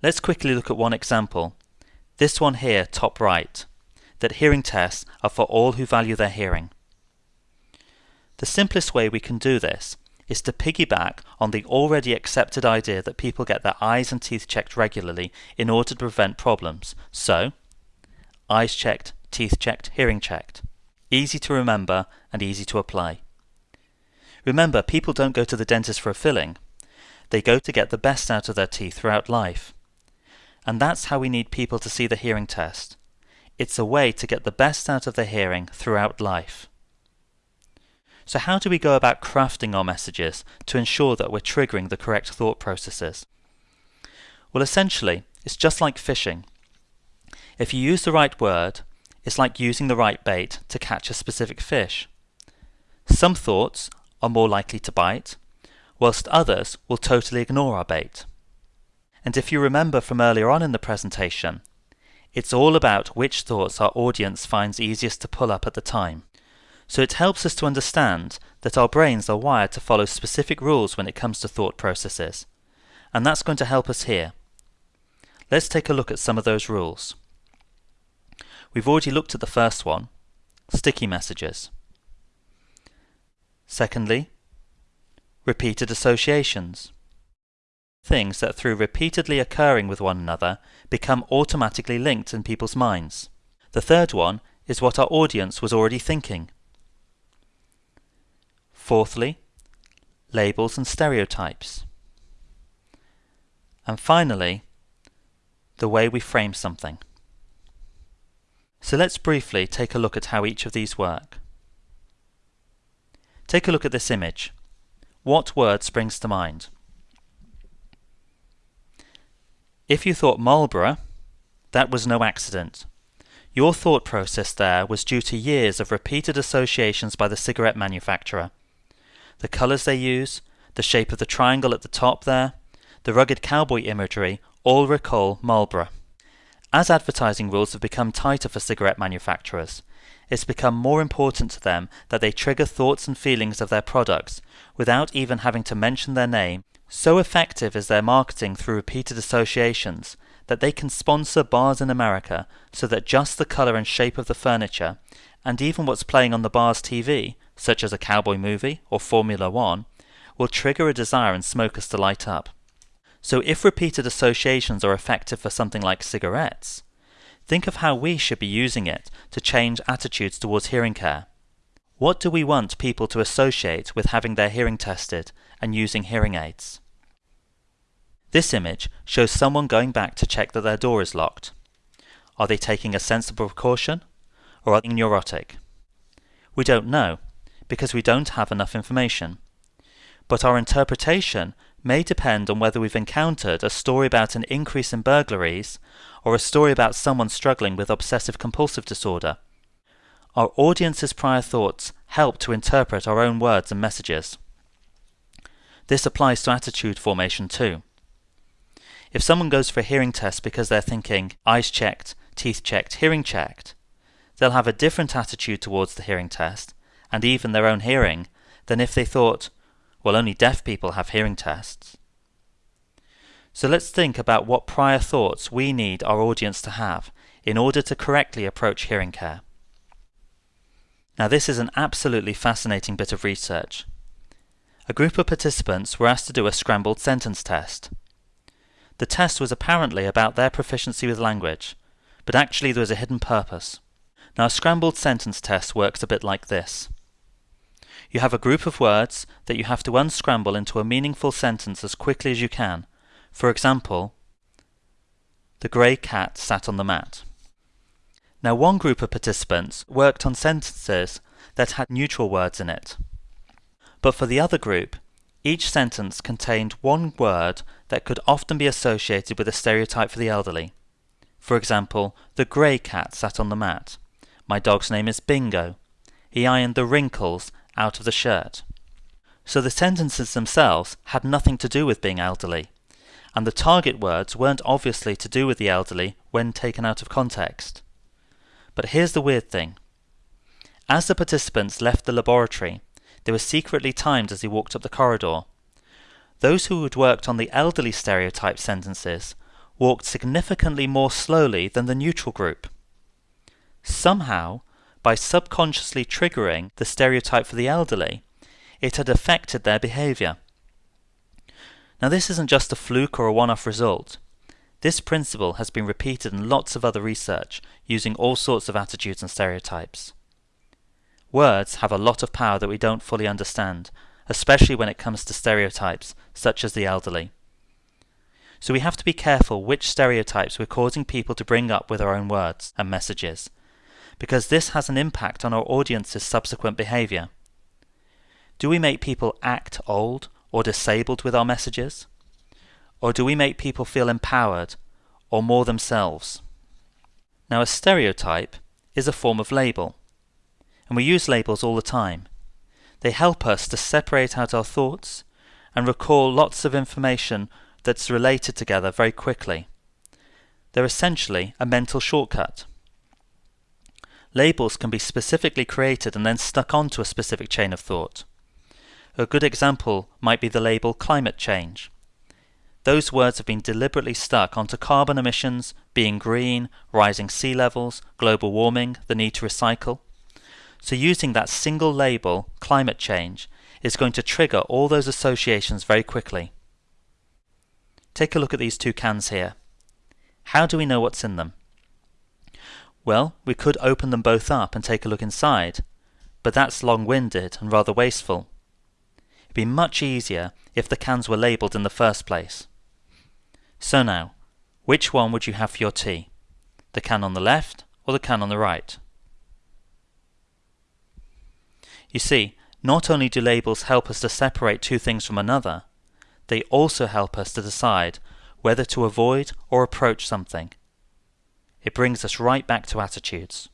Let's quickly look at one example. This one here, top right, that hearing tests are for all who value their hearing. The simplest way we can do this is to piggyback on the already accepted idea that people get their eyes and teeth checked regularly in order to prevent problems. So, eyes checked, teeth checked, hearing checked. Easy to remember and easy to apply. Remember, people don't go to the dentist for a filling. They go to get the best out of their teeth throughout life. And that's how we need people to see the hearing test. It's a way to get the best out of their hearing throughout life. So how do we go about crafting our messages to ensure that we're triggering the correct thought processes? Well, essentially, it's just like fishing. If you use the right word, it's like using the right bait to catch a specific fish. Some thoughts are more likely to bite, whilst others will totally ignore our bait. And if you remember from earlier on in the presentation, it's all about which thoughts our audience finds easiest to pull up at the time. So it helps us to understand that our brains are wired to follow specific rules when it comes to thought processes. And that's going to help us here. Let's take a look at some of those rules. We've already looked at the first one, sticky messages. Secondly, repeated associations. Things that through repeatedly occurring with one another become automatically linked in people's minds. The third one is what our audience was already thinking. Fourthly, labels and stereotypes. And finally, the way we frame something. So let's briefly take a look at how each of these work. Take a look at this image. What word springs to mind? If you thought Marlboro, that was no accident. Your thought process there was due to years of repeated associations by the cigarette manufacturer the colours they use, the shape of the triangle at the top there, the rugged cowboy imagery all recall Marlboro. As advertising rules have become tighter for cigarette manufacturers, it's become more important to them that they trigger thoughts and feelings of their products without even having to mention their name. So effective is their marketing through repeated associations that they can sponsor bars in America so that just the colour and shape of the furniture, and even what's playing on the bar's TV, such as a cowboy movie or Formula One, will trigger a desire in smokers to light up. So if repeated associations are effective for something like cigarettes, think of how we should be using it to change attitudes towards hearing care. What do we want people to associate with having their hearing tested and using hearing aids? This image shows someone going back to check that their door is locked. Are they taking a sensible precaution or are they neurotic? We don't know, because we don't have enough information. But our interpretation may depend on whether we've encountered a story about an increase in burglaries or a story about someone struggling with obsessive compulsive disorder. Our audience's prior thoughts help to interpret our own words and messages. This applies to attitude formation too. If someone goes for a hearing test because they're thinking eyes checked, teeth checked, hearing checked, they'll have a different attitude towards the hearing test and even their own hearing, than if they thought, well, only deaf people have hearing tests. So let's think about what prior thoughts we need our audience to have in order to correctly approach hearing care. Now this is an absolutely fascinating bit of research. A group of participants were asked to do a scrambled sentence test. The test was apparently about their proficiency with language, but actually there was a hidden purpose. Now a scrambled sentence test works a bit like this. You have a group of words that you have to unscramble into a meaningful sentence as quickly as you can. For example, the grey cat sat on the mat. Now one group of participants worked on sentences that had neutral words in it. But for the other group, each sentence contained one word that could often be associated with a stereotype for the elderly. For example, the grey cat sat on the mat. My dog's name is Bingo. He ironed the wrinkles out of the shirt. So the sentences themselves had nothing to do with being elderly, and the target words weren't obviously to do with the elderly when taken out of context. But here's the weird thing. As the participants left the laboratory, they were secretly timed as they walked up the corridor. Those who had worked on the elderly stereotype sentences walked significantly more slowly than the neutral group. Somehow, by subconsciously triggering the stereotype for the elderly, it had affected their behavior. Now, this isn't just a fluke or a one off result. This principle has been repeated in lots of other research using all sorts of attitudes and stereotypes. Words have a lot of power that we don't fully understand, especially when it comes to stereotypes, such as the elderly. So we have to be careful which stereotypes we're causing people to bring up with our own words and messages, because this has an impact on our audience's subsequent behavior. Do we make people act old or disabled with our messages? Or do we make people feel empowered or more themselves? Now, a stereotype is a form of label, and we use labels all the time. They help us to separate out our thoughts and recall lots of information that's related together very quickly. They're essentially a mental shortcut. Labels can be specifically created and then stuck onto a specific chain of thought. A good example might be the label climate change. Those words have been deliberately stuck onto carbon emissions, being green, rising sea levels, global warming, the need to recycle. So using that single label, climate change, is going to trigger all those associations very quickly. Take a look at these two cans here. How do we know what's in them? Well, we could open them both up and take a look inside, but that's long-winded and rather wasteful. It'd be much easier if the cans were labelled in the first place. So now, which one would you have for your tea? The can on the left or the can on the right? You see, not only do labels help us to separate two things from another, they also help us to decide whether to avoid or approach something. It brings us right back to attitudes.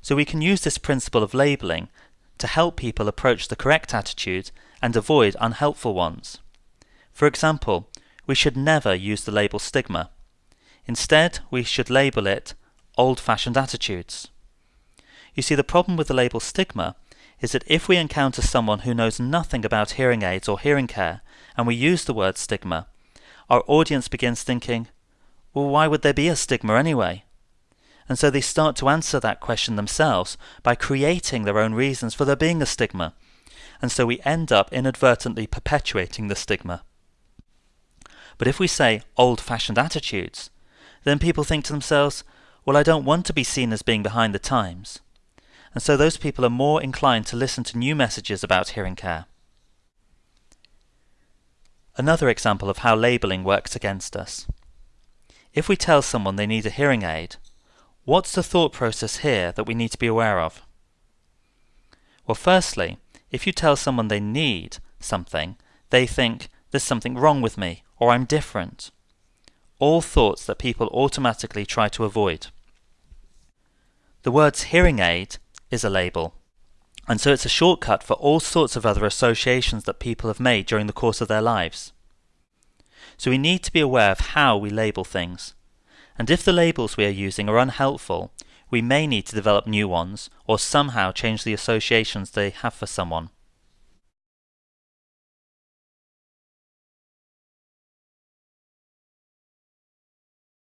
So we can use this principle of labeling to help people approach the correct attitude and avoid unhelpful ones. For example, we should never use the label stigma. Instead, we should label it old-fashioned attitudes. You see, the problem with the label stigma is that if we encounter someone who knows nothing about hearing aids or hearing care, and we use the word stigma, our audience begins thinking, well, why would there be a stigma anyway? And so they start to answer that question themselves by creating their own reasons for there being a stigma. And so we end up inadvertently perpetuating the stigma. But if we say old fashioned attitudes, then people think to themselves, well, I don't want to be seen as being behind the times and so those people are more inclined to listen to new messages about hearing care. Another example of how labelling works against us. If we tell someone they need a hearing aid, what's the thought process here that we need to be aware of? Well, firstly, if you tell someone they need something, they think, there's something wrong with me, or I'm different. All thoughts that people automatically try to avoid. The words hearing aid is a label. And so it's a shortcut for all sorts of other associations that people have made during the course of their lives. So we need to be aware of how we label things. And if the labels we are using are unhelpful, we may need to develop new ones or somehow change the associations they have for someone.